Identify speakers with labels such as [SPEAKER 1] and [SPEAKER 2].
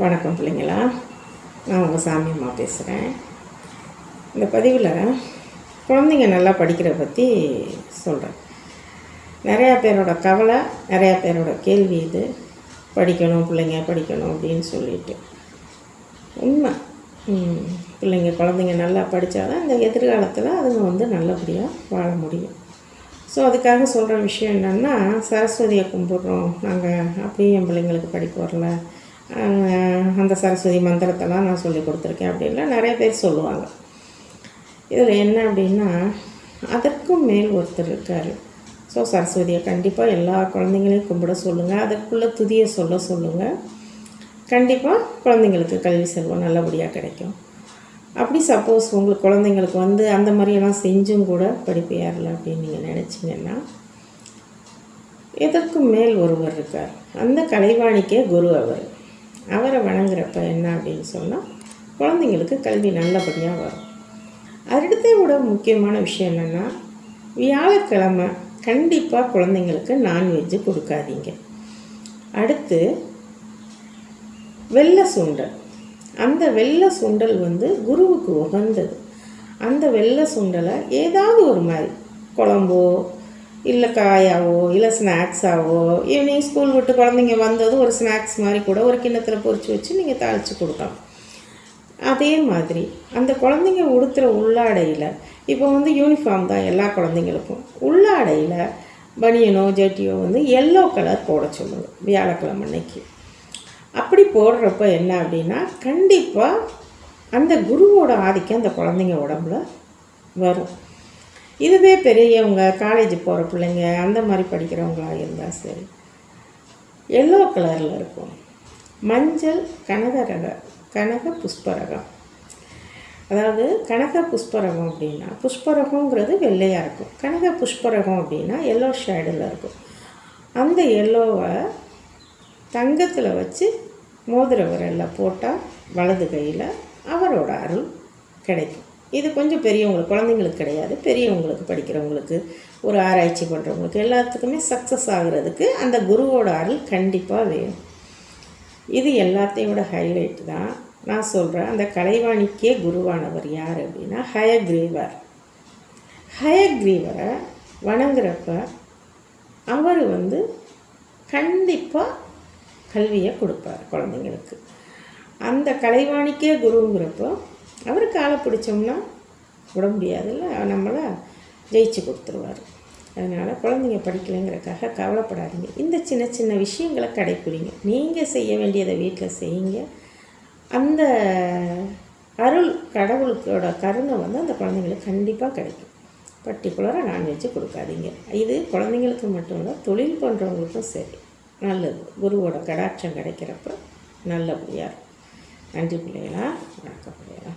[SPEAKER 1] வணக்கம் பிள்ளைங்களா. நான் உங்கள் சாமி அம்மா பேசுகிறேன் இந்த பதிவில் குழந்தைங்க நல்லா படிக்கிற பற்றி சொல்கிறேன் நிறையா பேரோட கவலை நிறையா பேரோட கேள்வி இது. படிக்கணும் பிள்ளைங்க படிக்கணும் அப்படின்னு சொல்லிட்டு. உண்மை. பிள்ளைங்க குழந்தைங்க நல்லா படித்தாதான் இந்த எதிர்காலத்தில் அதுங்க வந்து நல்லபடியாக வாழ முடியும். ஸோ அதுக்காக சொல்கிற விஷயம் என்னென்னா சரஸ்வதியை கும்பிட்றோம். நாங்கள் அப்படியே என் பிள்ளைங்களுக்கு படிக்க வரல. அந்த சரஸ்வதி மந்திரத்தெல்லாம் நான் சொல்லி கொடுத்துருக்கேன் அப்படின்லாம் நிறைய பேர் சொல்லுவாங்க. இதில் என்ன அப்படின்னா அதற்கும் மேல் ஒருத்தர் இருக்கார். ஸோ சரஸ்வதியை கண்டிப்பாக எல்லா குழந்தைங்களையும் கும்பிட சொல்லுங்கள் அதுக்குள்ளே துதியை சொல்ல சொல்லுங்கள் கண்டிப்பாக குழந்தைங்களுக்கு கல்வி செல்வம் நல்லபடியாக கிடைக்கும். அப்படி சப்போஸ் உங்களுக்கு குழந்தைங்களுக்கு வந்து அந்த மாதிரியெல்லாம் செஞ்சும் கூட படிப்பு ஏறல அப்படின்னு நீங்கள் நினச்சிங்கன்னா எதற்கும் மேல் ஒருவர் இருக்கார். அந்த கலைவாணிக்கே குரு அவர். அவரை வணங்குறப்ப என்ன அப்படின்னு சொன்னால் குழந்தைங்களுக்கு கல்வி நல்லபடியாக வரும். அடுத்த விட முக்கியமான விஷயம் என்னென்னா வியாழக்கிழமை கண்டிப்பாக குழந்தைங்களுக்கு நான்வெஜ்ஜு கொடுக்காதீங்க. அடுத்து வெள்ளை சுண்டல். அந்த வெள்ளை சுண்டல் வந்து குருவுக்கு உகந்தது. அந்த வெள்ளை சுண்டலை ஏதாவது ஒரு மாதிரி குழம்போ இல்லை காயாவோ இல்லை ஸ்நாக்ஸாவோ ஈவினிங் ஸ்கூல் விட்டு குழந்தைங்க வந்ததும் ஒரு ஸ்நாக்ஸ் மாதிரி கூட ஒரு கிண்ணத்தில் பொறிச்சு வச்சு நீங்கள் தாளித்து கொடுக்கலாம். அதே மாதிரி அந்த குழந்தைங்க உடுத்துகிற உள்ளாடையில் இப்போ வந்து யூனிஃபார்ம் தான் எல்லா குழந்தைங்களுக்கும். உள்ளாடையில் பனியனோ ஜட்டியோ வந்து எல்லோ கலர் போட சொல்லுங்கள் வியாழக்கிழமை அன்னைக்கு. அப்படி போடுறப்ப என்ன அப்படின்னா கண்டிப்பாக அந்த குருவோட ஆதிக்கம் அந்த குழந்தைங்க உடம்புல வரும். இதுவே பெரியவங்க காலேஜ் போகிற பிள்ளைங்க அந்த மாதிரி படிக்கிறவங்களா இருந்தால் சரி. எல்லோ கலரில் இருக்கும். மஞ்சள் கனகரக கனக புஷ்பரகம். அதாவது கனக புஷ்பரகம் அப்படின்னா புஷ்பரகங்கிறது வெள்ளையாக இருக்கும். கனக புஷ்பரகம் அப்படின்னா எல்லோ ஷேடில் இருக்கும். அந்த எல்லோவை தங்கத்தில் வச்சு மோதிர விரலில் போட்டால் வலது கையில் அவரோட அருள் கிடைக்கும். இது கொஞ்சம் பெரியவங்களுக்கு குழந்தைங்களுக்கு கிடையாது. பெரியவங்களுக்கு படிக்கிறவங்களுக்கு ஒரு ஆராய்ச்சி பண்ணுறவங்களுக்கு எல்லாத்துக்குமே சக்ஸஸ் ஆகிறதுக்கு அந்த குருவோட அருள் கண்டிப்பாக வேணும். இது எல்லாத்தையோட ஹைலைட் தான் நான் சொல்கிறேன் அந்த கலைவாணிக்கே குருவானவர் யார் அப்படின்னா ஹயக்ரீவர் ஹயக்ரீவரை வணங்குறப்ப அவர் வந்து கண்டிப்பாக கல்வியை கொடுப்பார் குழந்தைங்களுக்கு. அந்த கலைவாணிக்கே குருங்கிறப்போ அவர் காலை பிடிச்சோம்னா விட முடியாதுல்ல. நம்மளை ஜெயிச்சு கொடுத்துருவார். அதனால் குழந்தைங்க படிக்கலைங்கிறக்காக கவலைப்படாதீங்க. இந்த சின்ன சின்ன விஷயங்களை கடைப்பிடிங்க. நீங்கள் செய்ய வேண்டியதை வீட்டில் செய்யுங்க. அந்த அருள் கடவுளுக்கோட கருணை வந்து அந்த குழந்தைங்களுக்கு கண்டிப்பாக கிடைக்கும். பர்டிகுலராக நான்வெஜ்ஜு கொடுக்காதீங்க. இது குழந்தைங்களுக்கு மட்டும் இல்லை தொழில் பண்ணுறவங்களுக்கும் சரி. நல்லது. குருவோட கடாட்சம் கிடைக்கிறப்ப நல்லபடியாக இருக்கும். நன்றி பிள்ளைகளா வணக்கம் பிள்ளைகளா.